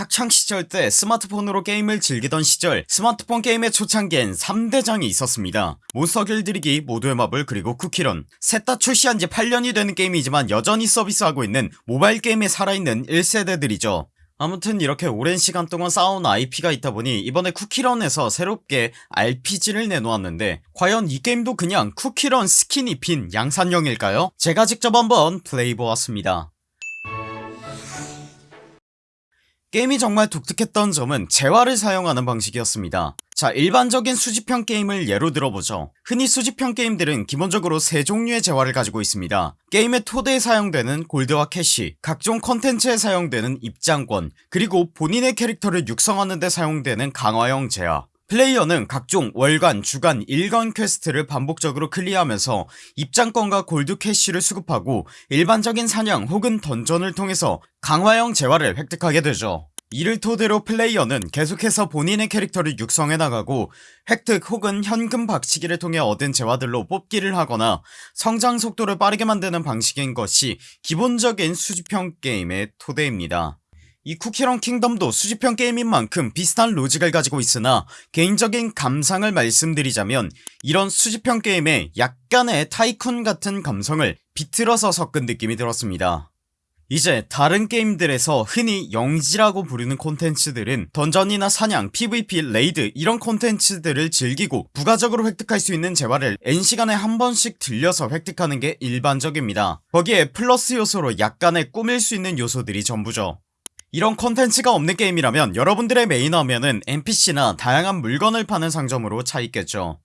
학창시절 때 스마트폰으로 게임을 즐기던 시절 스마트폰 게임의 초창기엔 3대장이 있었습니다. 몬스터 길들이기 모두의 마블 그리고 쿠키런. 셋 다 출시한지 8년이 되는 게임이지만 여전히 서비스하고 있는 모바일 게임에 살아있는 1세대들이죠. 아무튼 이렇게 오랜 시간 동안 쌓아온 IP가 있다보니 이번에 쿠키런에서 새롭게 RPG를 내놓았는데 과연 이 게임도 그냥 쿠키런 스킨이 핀 양산형일까요? 제가 직접 한번 플레이해보았습니다 게임이 정말 독특했던 점은 재화를 사용하는 방식이었습니다. 자 일반적인 수집형 게임을 예로 들어보죠. 흔히 수집형 게임들은 기본적으로 세 종류의 재화를 가지고 있습니다. 게임의 토대에 사용되는 골드와 캐시 각종 컨텐츠에 사용되는 입장권 그리고 본인의 캐릭터를 육성하는 데 사용되는 강화형 재화 플레이어는 각종 월간, 주간, 일간 퀘스트를 반복적으로 클리어하면서 입장권과 골드 캐시를 수급하고 일반적인 사냥 혹은 던전을 통해서 강화형 재화를 획득하게 되죠. 이를 토대로 플레이어는 계속해서 본인의 캐릭터를 육성해 나가고 획득 혹은 현금 박치기를 통해 얻은 재화들로 뽑기를 하거나 성장 속도를 빠르게 만드는 방식인 것이 기본적인 수집형 게임의 토대입니다 이 쿠키런 킹덤도 수집형 게임인 만큼 비슷한 로직을 가지고 있으나 개인적인 감상을 말씀드리자면 이런 수집형 게임에 약간의 tycoon 같은 감성을 비틀어서 섞은 느낌이 들었습니다. 이제 다른 게임들에서 흔히 영지라고 부르는 콘텐츠들은 던전이나 사냥, pvp, 레이드 이런 콘텐츠들을 즐기고 부가적으로 획득할 수 있는 재화를 N시간에 한 번씩 들려서 획득하는 게 일반적입니다. 거기에 플러스 요소로 약간의 꾸밀 수 있는 요소들이 전부죠 이런 컨텐츠가 없는 게임이라면 여러분들의 메인 화면은 NPC나 다양한 물건을 파는 상점으로 차있겠죠.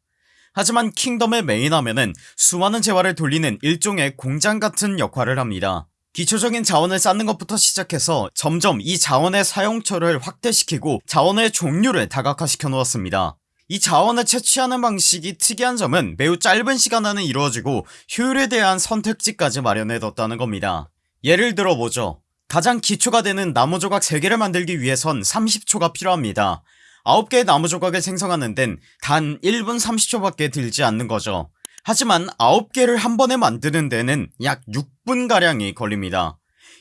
하지만 킹덤의 메인 화면은 수많은 재화를 돌리는 일종의 공장 같은 역할을 합니다. 기초적인 자원을 쌓는 것부터 시작해서 점점 이 자원의 사용처를 확대시키고 자원의 종류를 다각화시켜 놓았습니다. 이 자원을 채취하는 방식이 특이한 점은 매우 짧은 시간 안에 이루어지고 효율에 대한 선택지까지 마련해뒀다는 겁니다. 예를 들어보죠 가장 기초가 되는 나무 조각 3개를 만들기 위해선 30초가 필요합니다. 9개의 나무 조각을 생성하는 데는 단 1분 30초밖에 들지 않는 거죠. 하지만 9개를 한 번에 만드는 데는 약 6분가량이 걸립니다.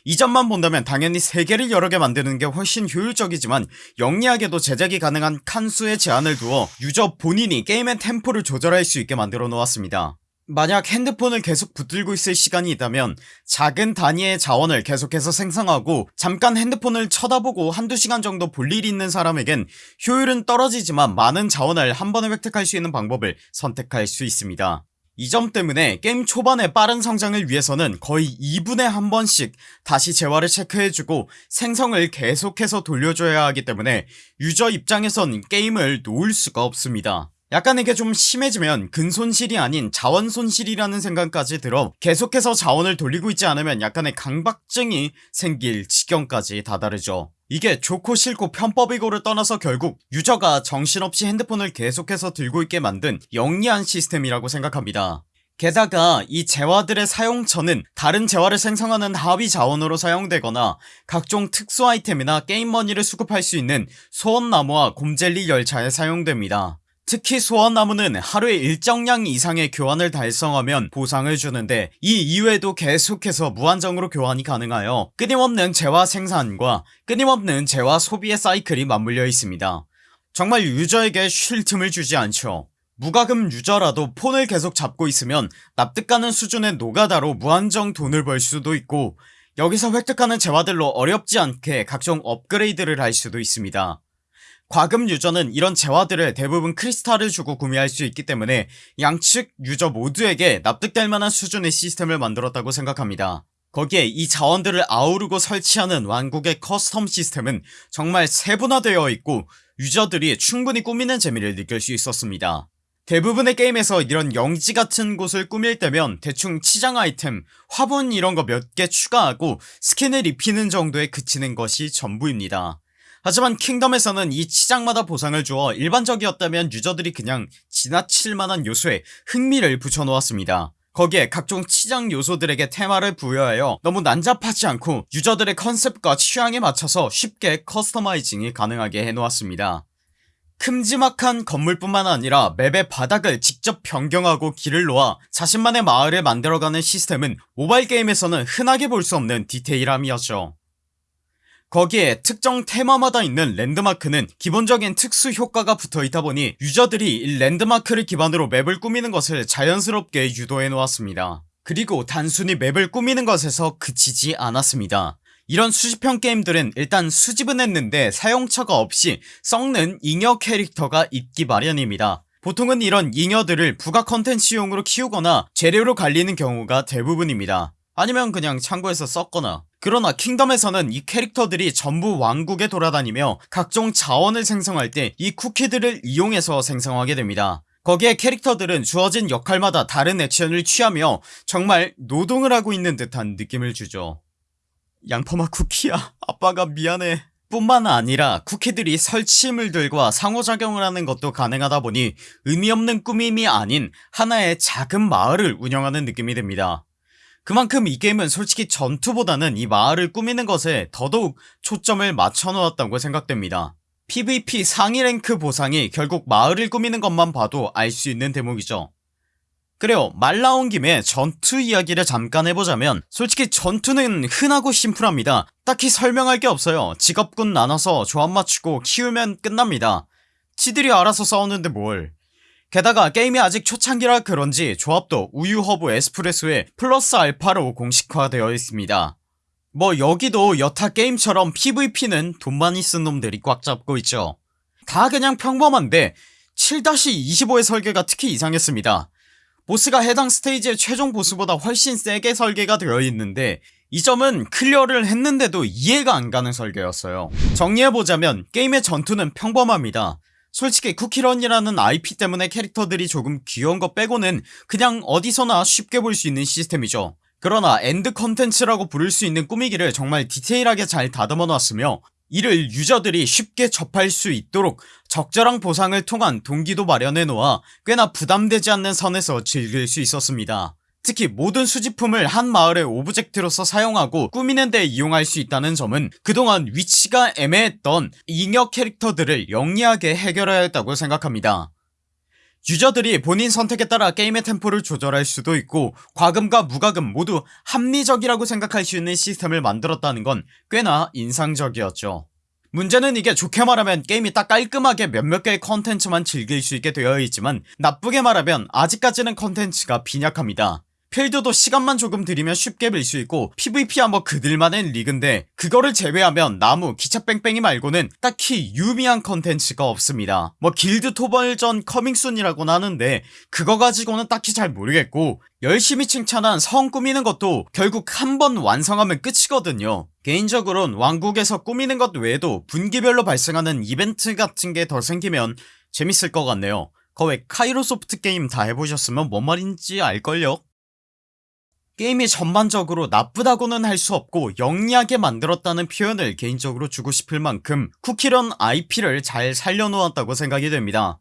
이 점만 본다면 당연히 3개를 여러 개 만드는 게 훨씬 효율적이지만 영리하게도 제작이 가능한 칸수의 제한을 두어 유저 본인이 게임의 템포를 조절할 수 있게 만들어 놓았습니다 만약 핸드폰을 계속 붙들고 있을 시간이 있다면 작은 단위의 자원을 계속해서 생성하고 잠깐 핸드폰을 쳐다보고 한두 시간 정도 볼 일이 있는 사람에겐 효율은 떨어지지만 많은 자원을 한 번에 획득할 수 있는 방법을 선택할 수 있습니다. 이 점 때문에 게임 초반의 빠른 성장을 위해서는 거의 2분에 한 번씩 다시 재화를 체크해주고 생성을 계속해서 돌려줘야 하기 때문에 유저 입장에선 게임을 놓을 수가 없습니다 약간 이게 좀 심해지면 근손실이 아닌 자원손실이라는 생각까지 들어 계속해서 자원을 돌리고 있지 않으면 약간의 강박증이 생길 지경까지 다다르죠. 이게 좋고 싫고 편법이고를 떠나서 결국 유저가 정신없이 핸드폰을 계속해서 들고 있게 만든 영리한 시스템이라고 생각합니다. 게다가 이 재화들의 사용처는 다른 재화를 생성하는 하위 자원으로 사용되거나 각종 특수 아이템이나 게임머니를 수급할 수 있는 소원나무와 곰젤리 열차에 사용됩니다 특히 소원나무는 하루에 일정량 이상의 교환을 달성하면 보상을 주는데 이 이외에도 계속해서 무한정으로 교환이 가능하여 끊임없는 재화 생산과 끊임없는 재화 소비의 사이클이 맞물려 있습니다. 정말 유저에게 쉴 틈을 주지 않죠. 무과금 유저라도 폰을 계속 잡고 있으면 납득가는 수준의 노가다로 무한정 돈을 벌 수도 있고 여기서 획득하는 재화들로 어렵지 않게 각종 업그레이드를 할 수도 있습니다 과금 유저는 이런 재화들을 대부분 크리스탈을 주고 구매할 수 있기 때문에 양측 유저 모두에게 납득될 만한 수준의 시스템을 만들었다고 생각합니다. 거기에 이 자원들을 아우르고 설치하는 왕국의 커스텀 시스템은 정말 세분화되어 있고 유저들이 충분히 꾸미는 재미를 느낄 수 있었습니다. 대부분의 게임에서 이런 영지 같은 곳을 꾸밀 때면 대충 치장 아이템, 화분 이런 거 몇 개 추가하고 스킨을 입히는 정도에 그치는 것이 전부입니다 하지만 킹덤에서는 이 치장마다 보상을 주어 일반적이었다면 유저들이 그냥 지나칠만한 요소에 흥미를 붙여놓았습니다. 거기에 각종 치장 요소들에게 테마를 부여하여 너무 난잡하지 않고 유저들의 컨셉과 취향에 맞춰서 쉽게 커스터마이징이 가능하게 해놓았습니다. 큼지막한 건물뿐만 아니라 맵의 바닥을 직접 변경하고 길을 놓아 자신만의 마을을 만들어가는 시스템은 모바일 게임에서는 흔하게 볼 수 없는 디테일함이었죠 거기에 특정 테마마다 있는 랜드마크는 기본적인 특수 효과가 붙어있다 보니 유저들이 이 랜드마크를 기반으로 맵을 꾸미는 것을 자연스럽게 유도해 놓았습니다. 그리고 단순히 맵을 꾸미는 것에서 그치지 않았습니다. 이런 수집형 게임들은 일단 수집은 했는데 사용처가 없이 썩는 잉여 캐릭터가 있기 마련입니다. 보통은 이런 잉여들을 부가 컨텐츠용으로 키우거나 재료로 갈리는 경우가 대부분입니다. 아니면 그냥 창고에서 썩거나 그러나 킹덤에서는 이 캐릭터들이 전부 왕국에 돌아다니며 각종 자원을 생성할 때 이 쿠키들을 이용해서 생성하게 됩니다. 거기에 캐릭터들은 주어진 역할마다 다른 액션을 취하며 정말 노동을 하고 있는 듯한 느낌을 주죠. 양파맛 쿠키야 아빠가 미안해. 뿐만 아니라 쿠키들이 설치물들과 상호작용을 하는 것도 가능하다 보니 의미없는 꾸밈이 아닌 하나의 작은 마을을 운영하는 느낌이 듭니다 그만큼 이 게임은 솔직히 전투보다는 이 마을을 꾸미는 것에 더더욱 초점을 맞춰놓았다고 생각됩니다. PVP 상위 랭크 보상이 결국 마을을 꾸미는 것만 봐도 알 수 있는 대목이죠. 그래요. 말 나온 김에 전투 이야기를 잠깐 해보자면 솔직히 전투는 흔하고 심플합니다. 딱히 설명할 게 없어요. 직업군 나눠서 조합 맞추고 키우면 끝납니다. 지들이 알아서 싸우는데 뭘 게다가 게임이 아직 초창기라 그런지 조합도 우유 허브 에스프레소에 플러스 알파로 공식화되어 있습니다. 뭐 여기도 여타 게임처럼 PVP는 돈 많이 쓴 놈들이 꽉 잡고 있죠. 다 그냥 평범한데 7-25의 설계가 특히 이상했습니다. 보스가 해당 스테이지의 최종 보스보다 훨씬 세게 설계가 되어 있는데 이 점은 클리어를 했는데도 이해가 안가는 설계였어요. 정리해보자면 게임의 전투는 평범합니다 솔직히 쿠키런이라는 IP 때문에 캐릭터들이 조금 귀여운 것 빼고는 그냥 어디서나 쉽게 볼 수 있는 시스템이죠. 그러나 end 컨텐츠라고 부를 수 있는 꾸미기를 정말 디테일하게 잘 다듬어 놨으며 이를 유저들이 쉽게 접할 수 있도록 적절한 보상을 통한 동기도 마련해 놓아 꽤나 부담되지 않는 선에서 즐길 수 있었습니다 특히 모든 수집품을 한 마을의 오브젝트로서 사용하고 꾸미는 데 이용할 수 있다는 점은 그동안 위치가 애매했던 잉여 캐릭터들을 영리하게 해결해냈다고 생각합니다. 유저들이 본인 선택에 따라 게임의 템포를 조절할 수도 있고 과금과 무과금 모두 합리적이라고 생각할 수 있는 시스템을 만들었다는 건 꽤나 인상적이었죠. 문제는 이게 좋게 말하면 게임이 딱 깔끔하게 몇몇 개의 컨텐츠만 즐길 수 있게 되어 있지만 나쁘게 말하면 아직까지는 컨텐츠가 빈약합니다 필드도 시간만 조금 들이면 쉽게 밀 수 있고 PVP야 뭐 그들만의 리그인데 그거를 제외하면 나무 기차 뺑뺑이 말고는 딱히 유의미한 컨텐츠가 없습니다. 뭐 길드 토벌전 coming soon이라고는 하는데 그거 가지고는 딱히 잘 모르겠고 열심히 칭찬한 성 꾸미는 것도 결국 한 번 완성하면 끝이거든요. 개인적으론 왕국에서 꾸미는 것 외에도 분기별로 발생하는 이벤트 같은 게 더 생기면 재밌을 것 같네요. 거의 카이로소프트 게임 다 해보셨으면 뭔 말인지 알걸요 게임이 전반적으로 나쁘다고는 할 수 없고 영리하게 만들었다는 표현을 개인적으로 주고 싶을 만큼 쿠키런 IP를 잘 살려놓았다고 생각이 됩니다.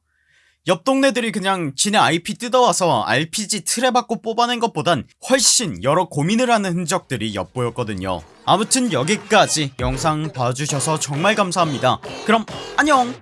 옆 동네들이 그냥 지네 IP 뜯어와서 RPG 틀에 받고 뽑아낸 것보단 훨씬 여러 고민을 하는 흔적들이 엿보였거든요. 아무튼 여기까지 영상 봐주셔서 정말 감사합니다. 그럼 안녕